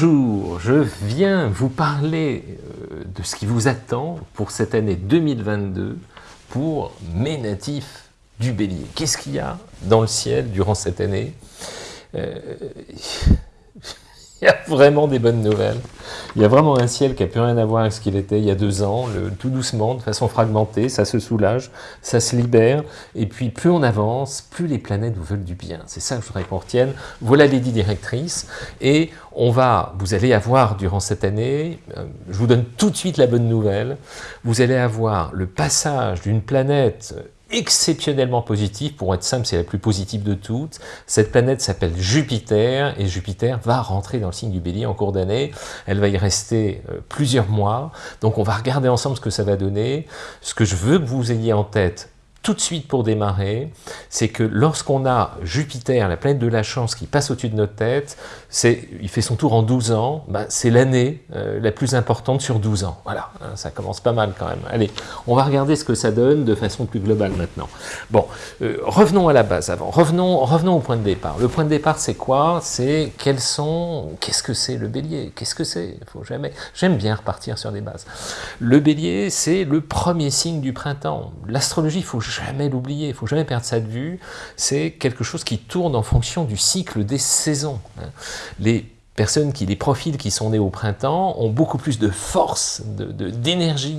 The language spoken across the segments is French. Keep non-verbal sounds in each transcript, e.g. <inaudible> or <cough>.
Bonjour, je viens vous parler euh, de ce qui vous attend pour cette année 2022 pour mes natifs du Bélier. Qu'est-ce qu'il y a dans le ciel durant cette année? Euh, <laughs> Il y a vraiment des bonnes nouvelles. Il y a vraiment un ciel qui n'a plus rien à voir avec ce qu'il était il y a deux ans, tout doucement, de façon fragmentée, ça se soulage, ça se libère, et puis plus on avance, plus les planètes vous veulent du bien. C'est ça que je voudrais qu'on retienne. Voilà les dix directrices, et on va, vous allez avoir durant cette année, euh, je vous donne tout de suite la bonne nouvelle, vous allez avoir le passage d'une planète exceptionnellement positive, pour être simple, c'est la plus positive de toutes. Cette planète s'appelle Jupiter, et Jupiter va rentrer dans le signe du bélier en cours d'année. Elle va y rester euh, plusieurs mois, donc on va regarder ensemble ce que ça va donner. Ce que je veux que vous ayez en tête, tout de suite pour démarrer, c'est que lorsqu'on a Jupiter, la planète de la chance, qui passe au-dessus de notre tête, il fait son tour en 12 ans, bah, c'est l'année euh, la plus importante sur 12 ans. Voilà, hein, ça commence pas mal quand même. Allez, on va regarder ce que ça donne de façon plus globale maintenant. Bon, euh, revenons à la base avant, revenons, revenons au point de départ. Le point de départ, c'est quoi? C'est quels sont, qu'est-ce que c'est le bélier? Qu'est-ce que c'est? Faut jamais, J'aime bien repartir sur des bases. Le bélier, c'est le premier signe du printemps. L'astrologie, il faut jamais l'oublier, il faut jamais perdre ça de vue, c'est quelque chose qui tourne en fonction du cycle des saisons. Hein. Les personnes qui, les profils qui sont nés au printemps ont beaucoup plus de force, d'énergie,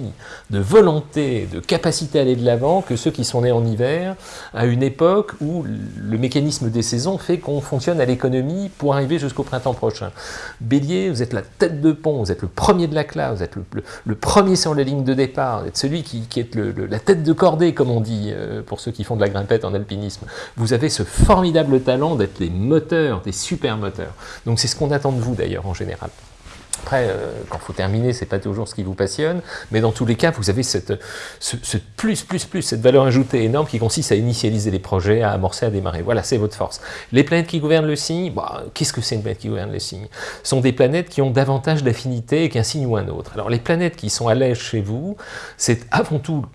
de, de, volonté, de capacité à aller de l'avant que ceux qui sont nés en hiver, à une époque où le mécanisme des saisons fait qu'on fonctionne à l'économie pour arriver jusqu'au printemps prochain. Bélier, vous êtes la tête de pont, vous êtes le premier de la classe, vous êtes le, premier sur la ligne de départ, vous êtes celui qui, est la tête de cordée, comme on dit, euh, pour ceux qui font de la grimpette en alpinisme. Vous avez ce formidable talent d'être les moteurs, des super moteurs. Donc c'est ce qu'on attend de vous d'ailleurs en général. Après, euh, quand faut terminer, c'est pas toujours ce qui vous passionne, mais dans tous les cas, vous avez cette, ce, plus, plus, plus, cette valeur ajoutée énorme qui consiste à initialiser les projets, à amorcer, à démarrer. Voilà, c'est votre force. Les planètes qui gouvernent le signe, bah, qu'est-ce que c'est une planète qui gouverne le signe? Ce sont des planètes qui ont davantage d'affinité qu'un signe ou un autre. Alors, les planètes qui sont à l'aise chez vous, c'est avant tout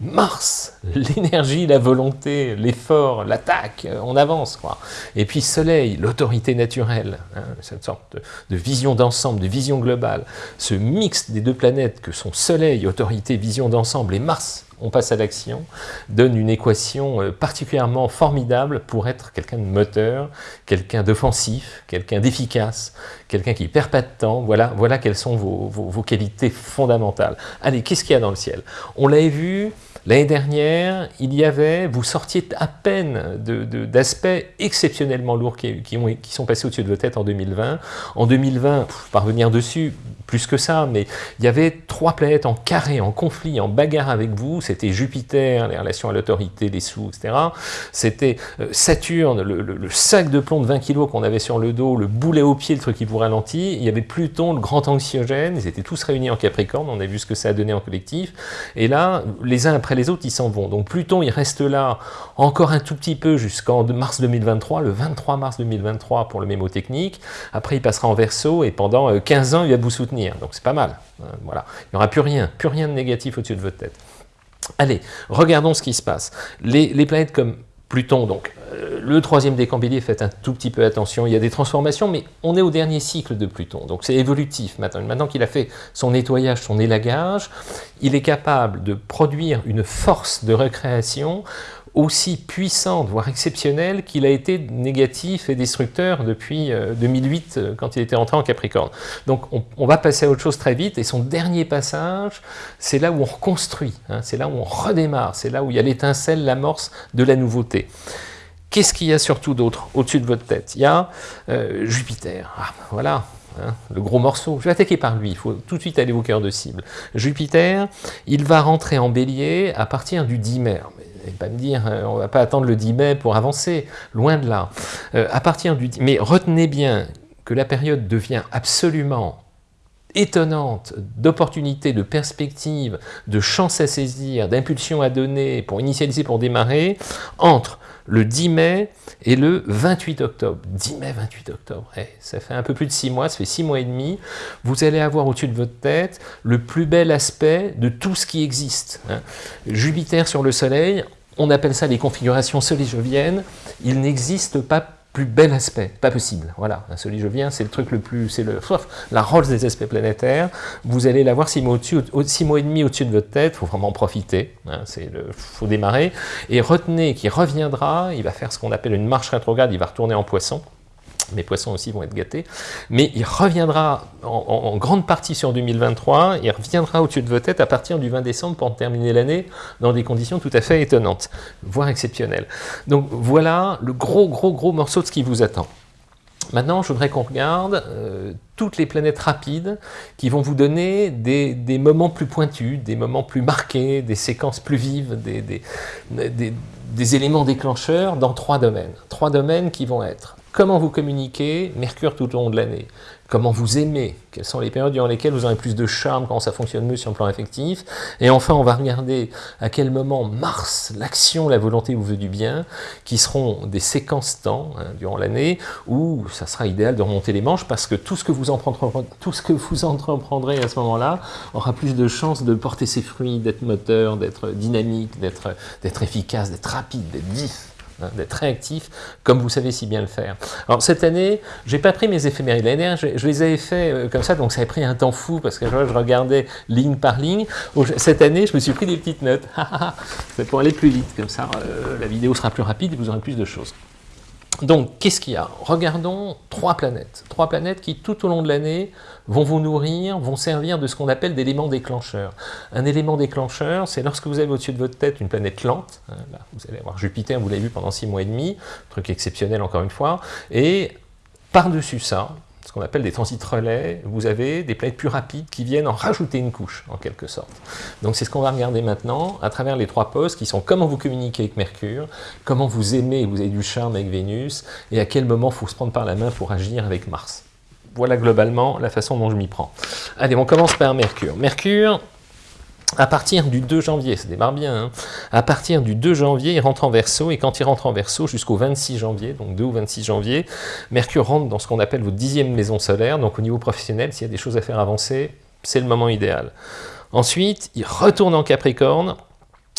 Mars, l'énergie, la volonté, l'effort, l'attaque, euh, on avance. Quoi. Et puis Soleil, l'autorité naturelle, hein, cette sorte de, vision d'ensemble, de vision globale. Ce mix des deux planètes que sont Soleil, autorité, vision d'ensemble, et Mars, on passe à l'action, donne une équation euh, particulièrement formidable pour être quelqu'un de moteur, quelqu'un d'offensif, quelqu'un d'efficace, quelqu'un qui perd pas de temps. Voilà, voilà quelles sont vos, vos qualités fondamentales. Allez, qu'est-ce qu'il y a dans le ciel? On l'avait vu, L'année dernière, il y avait, vous sortiez à peine d'aspects exceptionnellement lourds qui, qui, sont passés au-dessus de vos têtes en 2020. En 2020, parvenir dessus, plus que ça, mais il y avait trois planètes en carré, en conflit, en bagarre avec vous. C'était Jupiter, les relations à l'autorité, les sous, etc. C'était euh, Saturne, le, sac de plomb de 20 kg qu'on avait sur le dos, le boulet au pied, le truc qui vous ralentit. Il y avait Pluton, le grand anxiogène. Ils étaient tous réunis en Capricorne. On a vu ce que ça a donné en collectif. Et là, les uns après les autres, ils s'en vont. Donc Pluton, il reste là encore un tout petit peu jusqu'en mars 2023, le 23 mars 2023 pour le mémotechnique. Après, il passera en verso et pendant 15 euh, ans, il va vous soutenir. Donc c'est pas mal. Hein, voilà. Il n'y aura plus rien, plus rien de négatif au-dessus de votre tête. Allez, regardons ce qui se passe. Les, planètes comme Pluton, donc, euh, le troisième décan faites un tout petit peu attention, il y a des transformations, mais on est au dernier cycle de Pluton, donc c'est évolutif maintenant. Maintenant qu'il a fait son nettoyage, son élagage, il est capable de produire une force de recréation aussi puissante, voire exceptionnelle, qu'il a été négatif et destructeur depuis 2008, euh, euh, quand il était entré en Capricorne. Donc on, va passer à autre chose très vite, et son dernier passage, c'est là où on reconstruit, hein, c'est là où on redémarre, c'est là où il y a l'étincelle, l'amorce de la nouveauté. Qu'est-ce qu'il y a surtout d'autre au-dessus de votre tête? Il y a euh, Jupiter, ah, voilà, hein, le gros morceau. Je vais attaquer par lui, il faut tout de suite aller au cœur de cible. Jupiter, il va rentrer en bélier à partir du 10 mai pas me dire, euh, on ne va pas attendre le 10 mai pour avancer, loin de là. Euh, Mais retenez bien que la période devient absolument étonnante d'opportunités, de perspectives, de chances à saisir, d'impulsions à donner pour initialiser, pour démarrer, entre le 10 mai et le 28 octobre. 10 mai, 28 octobre, eh, ça fait un peu plus de 6 mois, ça fait 6 mois et demi. Vous allez avoir au-dessus de votre tête le plus bel aspect de tout ce qui existe. Hein. Jupiter sur le Soleil, on appelle ça les configurations soléjoviennes. Il n'existe pas plus bel aspect, pas possible. Voilà, celui je viens, c'est le truc le plus, c'est le, la Rolls des aspects planétaires. Vous allez l'avoir six mois au-dessus, six mois et demi au-dessus de votre tête. Faut vraiment en profiter. Hein, c'est le, faut démarrer et retenez qu'il reviendra. Il va faire ce qu'on appelle une marche rétrograde. Il va retourner en Poisson mes poissons aussi vont être gâtés, mais il reviendra en, grande partie sur 2023, il reviendra au-dessus de vos têtes à partir du 20 décembre pour terminer l'année dans des conditions tout à fait étonnantes, voire exceptionnelles. Donc voilà le gros, gros, gros morceau de ce qui vous attend. Maintenant, je voudrais qu'on regarde euh, toutes les planètes rapides qui vont vous donner des, moments plus pointus, des moments plus marqués, des séquences plus vives, des, des éléments déclencheurs dans trois domaines. Trois domaines qui vont être Comment vous communiquez Mercure tout au long de l'année. Comment vous aimez Quelles sont les périodes durant lesquelles vous aurez plus de charme, quand ça fonctionne mieux sur le plan affectif Et enfin, on va regarder à quel moment Mars, l'action, la volonté vous veut du bien, qui seront des séquences temps hein, durant l'année, où ça sera idéal de remonter les manches, parce que tout ce que vous entreprendrez, tout ce que vous entreprendrez à ce moment-là aura plus de chances de porter ses fruits, d'être moteur, d'être dynamique, d'être efficace, d'être rapide, d'être vif. Hein, d'être réactif, comme vous savez si bien le faire. Alors cette année, j'ai pas pris mes éphémérides. L'année je, les avais fait euh, comme ça, donc ça a pris un temps fou, parce que je, regardais ligne par ligne. Cette année, je me suis pris des petites notes. <laughs> C'est pour aller plus vite, comme ça, euh, la vidéo sera plus rapide et vous aurez plus de choses. Donc, qu'est-ce qu'il y a? Regardons trois planètes. Trois planètes qui, tout au long de l'année, vont vous nourrir, vont servir de ce qu'on appelle d'éléments déclencheurs. Un élément déclencheur, c'est lorsque vous avez au-dessus de votre tête une planète lente, hein, là, vous allez avoir Jupiter, vous l'avez vu pendant six mois et demi, truc exceptionnel encore une fois, et par-dessus ça, ce qu'on appelle des transits relais, vous avez des planètes plus rapides qui viennent en rajouter une couche, en quelque sorte. Donc c'est ce qu'on va regarder maintenant, à travers les trois postes, qui sont comment vous communiquez avec Mercure, comment vous aimez, vous avez du charme avec Vénus, et à quel moment faut se prendre par la main pour agir avec Mars voilà globalement la façon dont je m'y prends. Allez, on commence par Mercure. Mercure, à partir du 2 janvier, ça démarre bien, hein. à partir du 2 janvier, il rentre en verso, et quand il rentre en verso, jusqu'au 26 janvier, donc 2 ou 26 janvier, Mercure rentre dans ce qu'on appelle votre dixième maison solaire, donc au niveau professionnel, s'il y a des choses à faire avancer, c'est le moment idéal. Ensuite, il retourne en Capricorne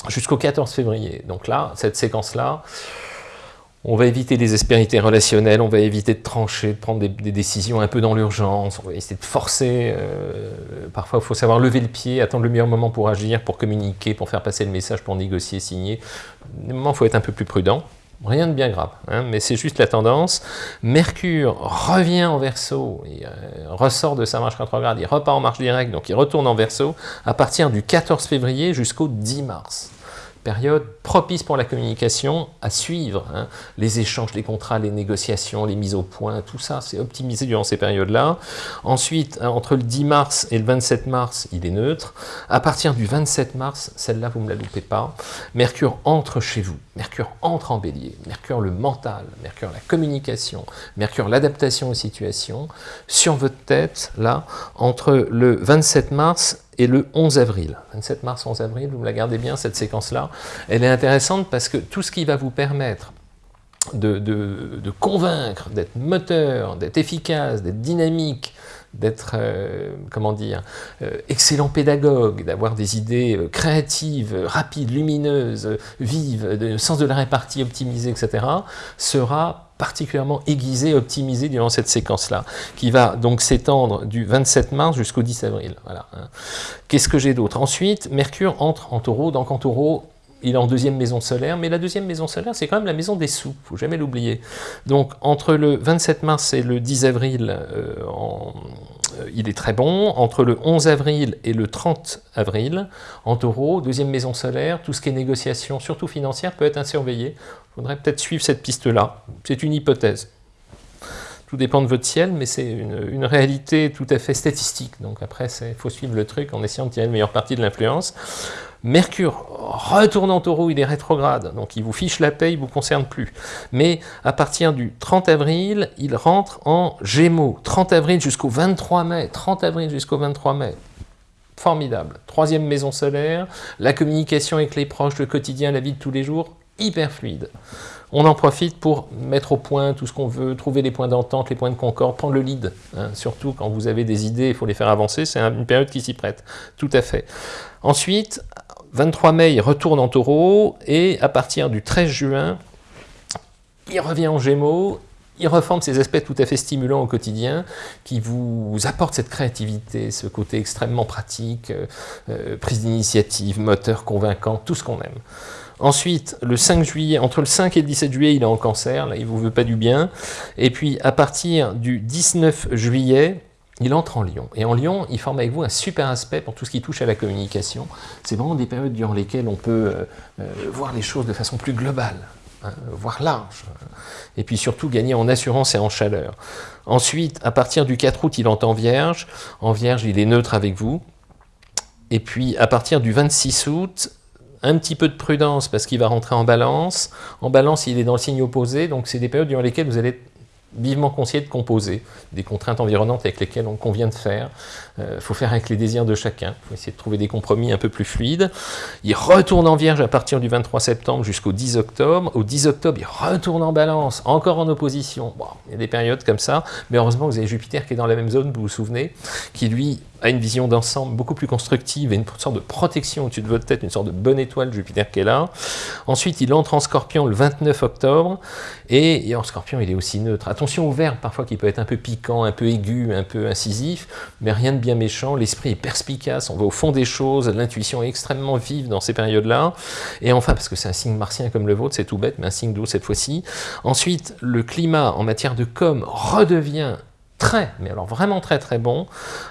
jusqu'au 14 février. Donc là, cette séquence-là, on va éviter les aspérités relationnelles, on va éviter de trancher, de prendre des, décisions un peu dans l'urgence, on va essayer de forcer. Euh, parfois, il faut savoir lever le pied, attendre le meilleur moment pour agir, pour communiquer, pour faire passer le message, pour négocier, signer. Des moments, il faut être un peu plus prudent. Rien de bien grave, hein, mais c'est juste la tendance. Mercure revient en verso, il euh, ressort de sa marche rétrograde, il repart en marche directe, donc il retourne en verso à partir du 14 février jusqu'au 10 mars période propice pour la communication à suivre. Hein. Les échanges, les contrats, les négociations, les mises au point, tout ça, c'est optimisé durant ces périodes-là. Ensuite, hein, entre le 10 mars et le 27 mars, il est neutre. À partir du 27 mars, celle-là, vous ne me la loupez pas, Mercure entre chez vous. Mercure entre en bélier. Mercure le mental, Mercure la communication, Mercure l'adaptation aux situations. Sur votre tête, là, entre le 27 mars et le 11 avril. 27 mars, 11 avril, vous la gardez bien, cette séquence-là. Elle est intéressante parce que tout ce qui va vous permettre de, convaincre, d'être moteur, d'être efficace, d'être dynamique, d'être, euh, comment dire, euh, excellent pédagogue, d'avoir des idées euh, créatives, rapides, lumineuses, vives, de sens de la répartie optimisé, etc., sera particulièrement aiguisé, optimisé durant cette séquence-là, qui va donc s'étendre du 27 mars jusqu'au 10 avril. Voilà. Hein. Qu'est-ce que j'ai d'autre? Ensuite, Mercure entre en taureau, donc en taureau, il est en deuxième maison solaire, mais la deuxième maison solaire, c'est quand même la maison des sous, faut jamais l'oublier. Donc, entre le 27 mars et le 10 avril, euh, euh, il est très bon. Entre le 11 avril et le 30 avril, en taureau, deuxième maison solaire, tout ce qui est négociation, surtout financière, peut être surveillé. Il faudrait peut-être suivre cette piste-là. C'est une hypothèse. Tout dépend de votre ciel, mais c'est une, réalité tout à fait statistique. Donc après, il faut suivre le truc en essayant de tirer le meilleur parti de l'influence. Mercure retourne en taureau, il est rétrograde, donc il vous fiche la paix, il ne vous concerne plus. Mais à partir du 30 avril, il rentre en Gémeaux. 30 avril jusqu'au 23 mai. 30 avril jusqu'au 23 mai. Formidable. Troisième maison solaire, la communication avec les proches, le quotidien, la vie de tous les jours, hyper fluide. On en profite pour mettre au point tout ce qu'on veut, trouver les points d'entente, les points de concorde, prendre le lead. Hein. surtout quand vous avez des idées, il faut les faire avancer, c'est une période qui s'y prête. Tout à fait. Ensuite, 23 mai, il retourne en taureau, et à partir du 13 juin, il revient en gémeaux, il reforme ces aspects tout à fait stimulants au quotidien qui vous apportent cette créativité, ce côté extrêmement pratique, euh, euh, prise d'initiative, moteur convaincant, tout ce qu'on aime. Ensuite, le 5 juillet, entre le 5 et le 17 juillet, il est en cancer, là il ne vous veut pas du bien. Et puis à partir du 19 juillet, il entre en Lyon. Et en Lyon, il forme avec vous un super aspect pour tout ce qui touche à la communication. C'est vraiment des périodes durant lesquelles on peut euh, voir les choses de façon plus globale. Hein, voire large, et puis surtout gagner en assurance et en chaleur. Ensuite, à partir du 4 août, il entre en Vierge, en Vierge, il est neutre avec vous, et puis à partir du 26 août, un petit peu de prudence parce qu'il va rentrer en balance, en balance il est dans le signe opposé, donc c'est des périodes durant lesquelles vous allez vivement conscient de composer, des contraintes environnantes avec lesquelles on convient de faire. Il euh, faut faire avec les désirs de chacun, il faut essayer de trouver des compromis un peu plus fluides. Il retourne en Vierge à partir du 23 septembre jusqu'au 10 octobre. Au 10 octobre, il retourne en Balance, encore en opposition. Il y a des périodes comme ça, mais heureusement vous avez Jupiter qui est dans la même zone, vous vous souvenez, qui lui a une vision d'ensemble beaucoup plus constructive et une sorte de protection au-dessus de votre tête, une sorte de bonne étoile Jupiter qui est là. Ensuite, il entre en Scorpion le 29 octobre, et, en Scorpion, il est aussi neutre. Attention au verbe, parfois, qui peut être un peu piquant, un peu aigu, un peu incisif, mais rien de bien méchant. L'esprit est perspicace, on va au fond des choses, l'intuition est extrêmement vive dans ces périodes-là. Et enfin, parce que c'est un signe martien comme le vôtre, c'est tout bête, mais un signe d'eau cette fois-ci. Ensuite, le climat en matière de com redevient très, mais alors vraiment très très bon,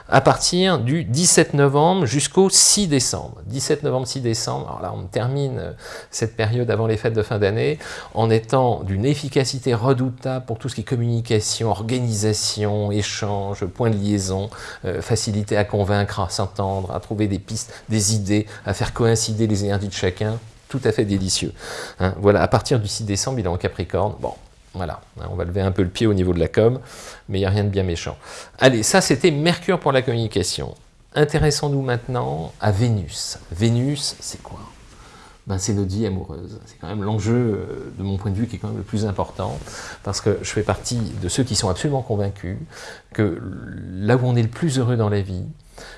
à partir du 17 novembre jusqu'au 6 décembre. 17 novembre, 6 décembre, alors là on termine euh, cette période avant les fêtes de fin d'année en étant d'une efficacité redoutable pour tout ce qui est communication, organisation, échange, point de liaison, euh, facilité à convaincre, à s'entendre, à trouver des pistes, des idées, à faire coïncider les énergies de chacun, tout à fait délicieux. Hein. voilà, à partir du 6 décembre, il est en Capricorne. Voilà, hein, on va lever un peu le pied au niveau de la com, mais il n'y a rien de bien méchant. Allez, ça c'était Mercure pour la communication. Intéressons-nous maintenant à Vénus. Vénus, c'est quoi? Ben, C'est notre vie amoureuse. C'est quand même l'enjeu, euh, de mon point de vue, qui est quand même le plus important, parce que je fais partie de ceux qui sont absolument convaincus que là où on est le plus heureux dans la vie,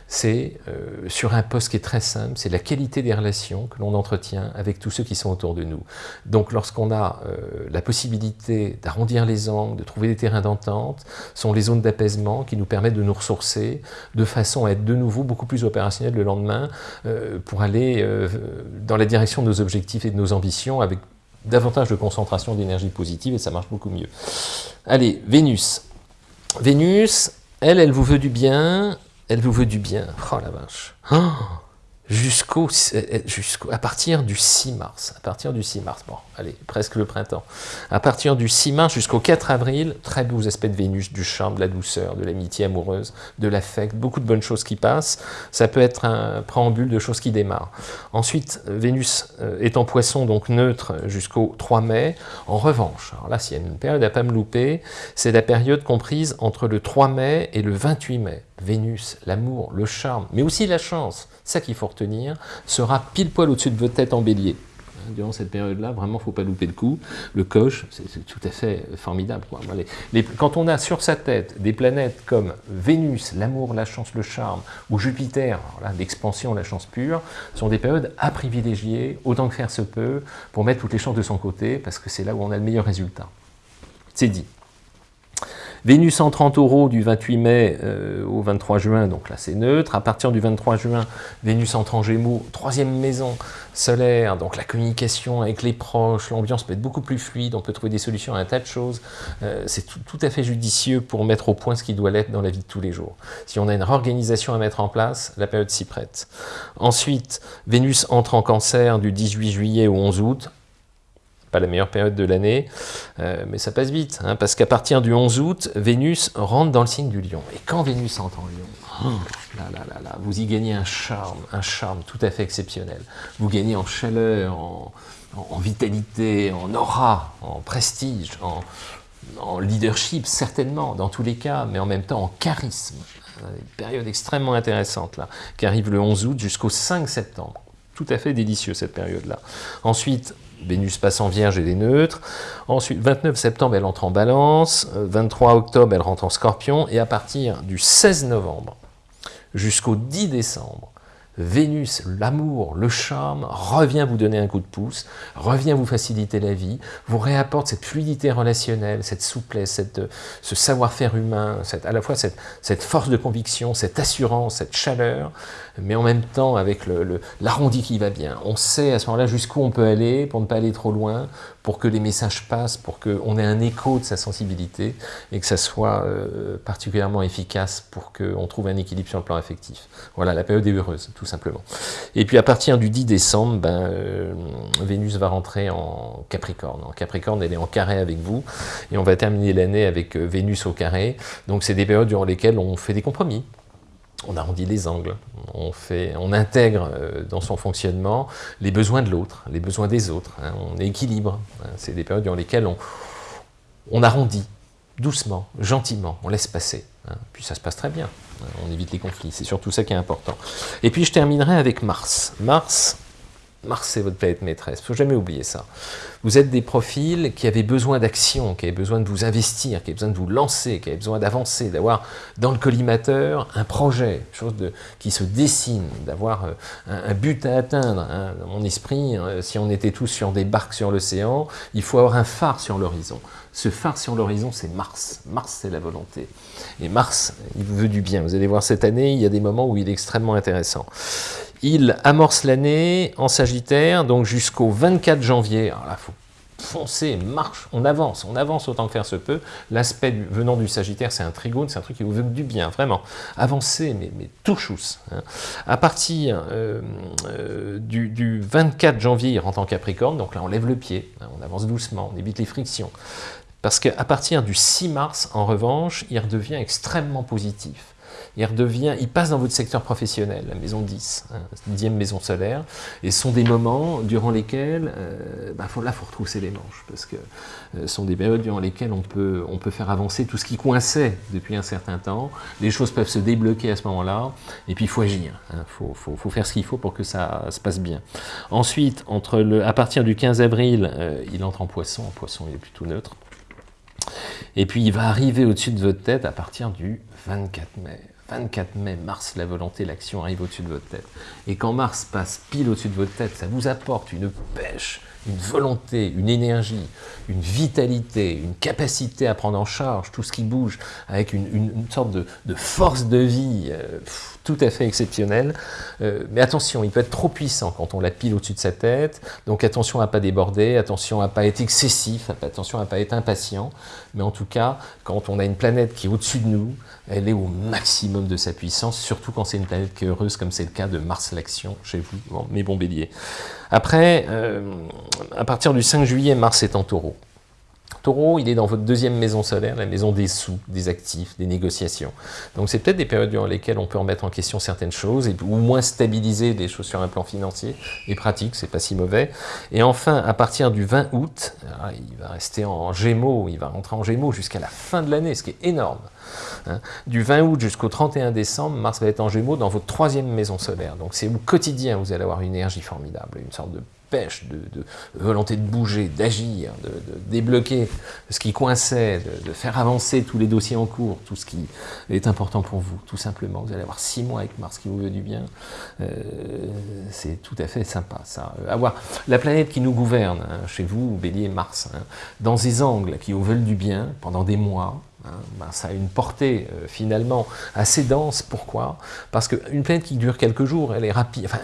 c'est euh, sur un poste qui est très simple, c'est la qualité des relations que l'on entretient avec tous ceux qui sont autour de nous. Donc lorsqu'on a euh, la possibilité d'arrondir les angles, de trouver des terrains d'entente, sont les zones d'apaisement qui nous permettent de nous ressourcer de façon à être de nouveau beaucoup plus opérationnel le lendemain euh, pour aller dans la direction de nos objectifs et de nos ambitions avec davantage de concentration d'énergie positive et ça marche beaucoup mieux. Allez, Vénus. Vénus, elle, elle vous veut du bien, elle vous veut du bien. Oh la vache. Oh jusqu'au, jusqu'au, à partir du 6 mars, à partir du 6 mars, bon, allez, presque le printemps, à partir du 6 mars jusqu'au 4 avril, très beaux aspects de Vénus, du charme, de la douceur, de l'amitié amoureuse, de l'affect, beaucoup de bonnes choses qui passent, ça peut être un préambule de choses qui démarrent. Ensuite, Vénus euh, est en poisson, donc neutre jusqu'au 3 mai, en revanche, alors là, s'il y a une période à pas me louper, c'est la période comprise entre le 3 mai et le 28 mai. Vénus, l'amour, le charme, mais aussi la chance, ça qu'il faut retenir, sera pile poil au-dessus de votre tête en bélier. Hein, durant cette période-là, vraiment, faut pas louper le coup. Le coche, c'est tout à fait formidable. quand on a sur sa tête des planètes comme Vénus, l'amour, la chance, le charme, ou Jupiter, l'expansion, la chance pure, sont des périodes à privilégier, autant que faire se peut, pour mettre toutes les chances de son côté, parce que c'est là où on a le meilleur résultat. C'est dit. Vénus en 30 euros du 28 mai euh, au 23 juin, donc là c'est neutre. À partir du 23 juin, Vénus entre en Gémeaux, troisième maison solaire, donc la communication avec les proches, l'ambiance peut être beaucoup plus fluide, on peut trouver des solutions à un tas de choses. Euh, c'est tout, à fait judicieux pour mettre au point ce qui doit l'être dans la vie de tous les jours. Si on a une réorganisation à mettre en place, la période s'y prête. Ensuite, Vénus entre en cancer du 18 juillet au 11 août, pas la meilleure période de l'année, euh, mais ça passe vite, hein, parce qu'à partir du 11 août, Vénus rentre dans le signe du lion. Et quand Vénus entre en lion, oh, vous y gagnez un charme, un charme tout à fait exceptionnel. Vous gagnez en chaleur, en, vitalité, en aura, en prestige, en, leadership, certainement, dans tous les cas, mais en même temps en charisme. Une période extrêmement intéressante, là, qui arrive le 11 août jusqu'au 5 septembre. Tout à fait délicieux, cette période-là. Ensuite, Vénus passe en Vierge et les neutres. Ensuite, 29 septembre, elle entre en Balance. 23 octobre, elle rentre en Scorpion. Et à partir du 16 novembre jusqu'au 10 décembre, Vénus, l'amour, le charme, revient vous donner un coup de pouce, revient vous faciliter la vie, vous réapporte cette fluidité relationnelle, cette souplesse, cette, ce savoir-faire humain, à la fois cette, cette, force de conviction, cette assurance, cette chaleur, mais en même temps avec l'arrondi le, qui va bien. On sait à ce moment-là jusqu'où on peut aller pour ne pas aller trop loin, pour que les messages passent, pour qu'on ait un écho de sa sensibilité et que ça soit euh, particulièrement efficace pour qu'on trouve un équilibre sur le plan affectif. Voilà, la période est heureuse, simplement. Et puis à partir du 10 décembre, ben, euh, Vénus va rentrer en Capricorne. En Capricorne, elle est en carré avec vous, et on va terminer l'année avec euh, Vénus au carré. Donc c'est des périodes durant lesquelles on fait des compromis, on arrondit les angles, on, intègre euh, dans son fonctionnement les besoins de l'autre, les besoins des autres, hein. on équilibre. Hein. C'est des périodes durant lesquelles on, arrondit doucement, gentiment, on laisse passer. Hein. Puis ça se passe très bien, on évite les conflits, c'est surtout ça qui est important. Et puis je terminerai avec Mars. Mars, Mars, c'est votre planète maîtresse. Il ne faut jamais oublier ça. Vous êtes des profils qui avaient besoin d'action, qui avaient besoin de vous investir, qui avaient besoin de vous lancer, qui avaient besoin d'avancer, d'avoir dans le collimateur un projet, chose qui se dessine, d'avoir euh, un, but à atteindre. Hein. Dans mon esprit, hein, si on était tous sur des barques sur l'océan, il faut avoir un phare sur l'horizon. Ce phare sur l'horizon, c'est Mars. Mars, c'est la volonté. Et Mars, il vous veut du bien. Vous allez voir cette année, il y a des moments où il est extrêmement intéressant. Il amorce l'année en Sagittaire, donc jusqu'au 24 janvier. Alors là, faut foncer, marche, on avance, on avance autant que faire se peut. L'aspect venant du Sagittaire, c'est un trigone, c'est un truc qui vous veut du bien, vraiment. Avancez, mais, mais tout. Hein. À partir euh, euh, du, 24 janvier, il rentre en Capricorne, donc là on lève le pied, hein, on avance doucement, on évite les frictions. Parce qu'à partir du 6 mars, en revanche, il redevient extrêmement positif il redevient, il passe dans votre secteur professionnel, la maison 10, hein, 10e maison solaire, et ce sont des moments durant lesquels, euh, bah, là, il faut retrousser les manches, parce que euh, ce sont des périodes durant lesquelles on peut, on peut faire avancer tout ce qui coinçait depuis un certain temps, les choses peuvent se débloquer à ce moment-là, et puis il faut agir, il hein, faut, faut, faut, faire ce qu'il faut pour que ça se passe bien. Ensuite, entre le, à partir du 15 avril, euh, il entre en poisson, en poisson il est plutôt neutre, et puis il va arriver au-dessus de votre tête à partir du 24 mai. 24 mai, Mars, la volonté, l'action arrive au-dessus de votre tête. Et quand Mars passe pile au-dessus de votre tête, ça vous apporte une pêche, une volonté, une énergie, une vitalité, une capacité à prendre en charge tout ce qui bouge, avec une, sorte de, force de vie euh, tout à fait exceptionnelle. Euh, mais attention, il peut être trop puissant quand on la pile au-dessus de sa tête, donc attention à ne pas déborder, attention à ne pas être excessif, attention à ne pas être impatient, mais en tout cas, quand on a une planète qui est au-dessus de nous, elle est au maximum de sa puissance, surtout quand c'est une planète qui est heureuse, comme c'est le cas de Mars l'action chez vous, mes bons béliers. Après, euh, à partir du 5 juillet, Mars est en taureau. Taureau, il est dans votre deuxième maison solaire, la maison des sous, des actifs, des négociations. Donc c'est peut-être des périodes durant lesquelles on peut remettre en question certaines choses, et, ou moins stabiliser des choses sur un plan financier et pratique, c'est pas si mauvais. Et enfin, à partir du 20 août, ah, il va rester en gémeaux, il va rentrer en gémeaux jusqu'à la fin de l'année, ce qui est énorme. Hein. Du 20 août jusqu'au 31 décembre, Mars va être en gémeaux dans votre troisième maison solaire. Donc c'est au quotidien, vous allez avoir une énergie formidable, une sorte de de, volonté de bouger, d'agir, de, débloquer ce qui coinçait, de, faire avancer tous les dossiers en cours, tout ce qui est important pour vous, tout simplement. Vous allez avoir six mois avec Mars qui vous veut du bien. Euh, c'est tout à fait sympa, ça. Avoir la planète qui nous gouverne, hein, chez vous, Bélier, Mars, hein, dans ces angles qui vous veulent du bien pendant des mois, Hein, ben, ça a une portée euh, finalement assez dense. Pourquoi? Parce qu'une planète qui dure quelques jours, elle est rapide, enfin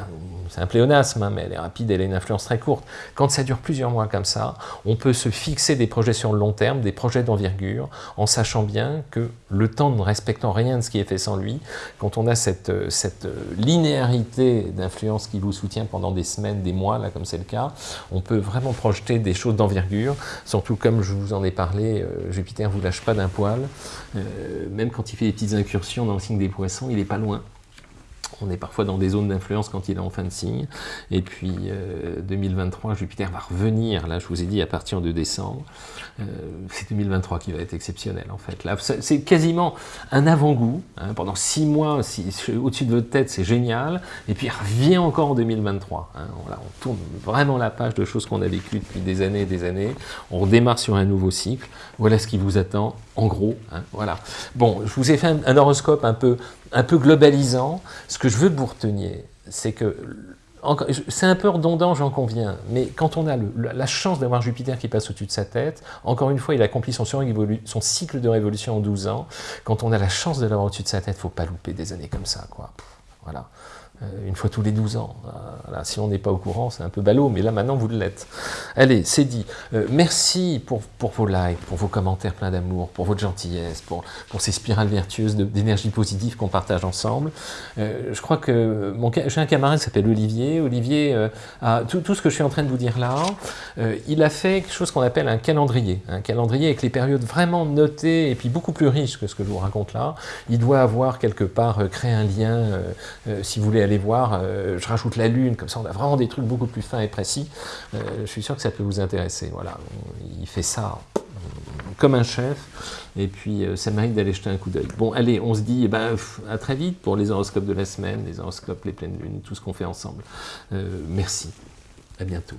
c'est un pléonasme, hein, mais elle est rapide, elle a une influence très courte. Quand ça dure plusieurs mois comme ça, on peut se fixer des projets sur le long terme, des projets d'envergure, en sachant bien que le temps ne respectant rien de ce qui est fait sans lui, quand on a cette, euh, cette euh, linéarité d'influence qui vous soutient pendant des semaines, des mois, là comme c'est le cas, on peut vraiment projeter des choses d'envergure, surtout comme je vous en ai parlé, Jupiter ne vous lâche pas d'un poil, euh, même quand il fait des petites incursions dans le signe des poissons, il n'est pas loin. On est parfois dans des zones d'influence quand il est en fin de signe. Et puis 2023, euh, Jupiter va revenir, là je vous ai dit, à partir de décembre. Euh, c'est 2023 qui va être exceptionnel en fait. Là, c'est quasiment un avant-goût. Hein. pendant six mois, au-dessus de votre tête, c'est génial. Et puis il revient encore en 2023. Hein. Voilà, on tourne vraiment la page de choses qu'on a vécues depuis des années et des années. On redémarre sur un nouveau cycle. Voilà ce qui vous attend, en gros. Hein. voilà. Bon, je vous ai fait un, horoscope un peu, un peu globalisant. Ce que je veux que vous reteniez, c'est que c'est un peu redondant, j'en conviens, mais quand on a la chance d'avoir Jupiter qui passe au-dessus de sa tête, encore une fois, il accomplit son, son, cycle de révolution en 12 ans, quand on a la chance de l'avoir au-dessus de sa tête, il ne faut pas louper des années comme ça, quoi. Voilà. Euh, une fois tous les 12 ans. si on n'est pas au courant, c'est un peu ballot, mais là maintenant vous l'êtes. Allez, c'est dit. Euh, merci pour, pour, vos likes, pour vos commentaires pleins d'amour, pour votre gentillesse, pour, pour ces spirales vertueuses d'énergie positive qu'on partage ensemble. Euh, je crois que j'ai un camarade qui s'appelle Olivier. Olivier, a, tout, tout, ce que je suis en train de vous dire là, il a fait quelque chose qu'on appelle un calendrier. Un calendrier avec les périodes vraiment notées et puis beaucoup plus riches que ce que je vous raconte là. Il doit avoir quelque part créé un lien, si vous voulez allez voir, euh, je rajoute la lune, comme ça on a vraiment des trucs beaucoup plus fins et précis. Euh, je suis sûr que ça peut vous intéresser. Voilà, il fait ça comme un chef, et puis euh, ça mérite d'aller jeter un coup d'œil. Bon, allez, on se dit eh ben, à très vite pour les horoscopes de la semaine, les horoscopes, les pleines lunes, tout ce qu'on fait ensemble. merci, à bientôt.